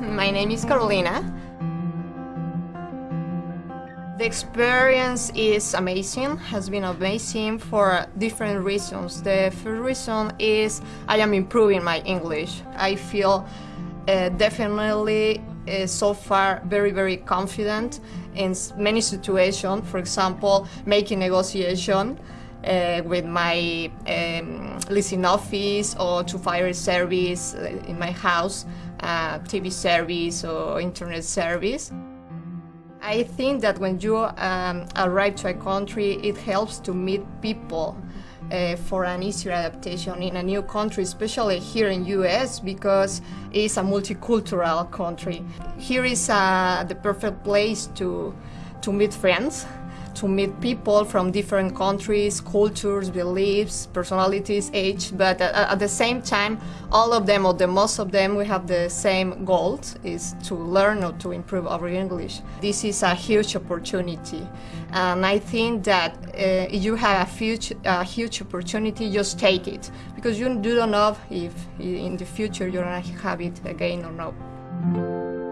my name is Carolina. The experience is amazing, has been amazing for different reasons. The first reason is I am improving my English. I feel uh, definitely uh, so far very, very confident in many situations. For example, making negotiation uh, with my um, leasing office or to fire service uh, in my house, uh, TV service or internet service. I think that when you um, arrive to a country, it helps to meet people uh, for an easier adaptation in a new country, especially here in US because it's a multicultural country. Here is uh, the perfect place to, to meet friends to meet people from different countries, cultures, beliefs, personalities, age, but at the same time, all of them, or the most of them, we have the same goal, is to learn or to improve our English. This is a huge opportunity, and I think that uh, if you have a huge, a huge opportunity, just take it, because you don't know if in the future you're gonna have it again or not.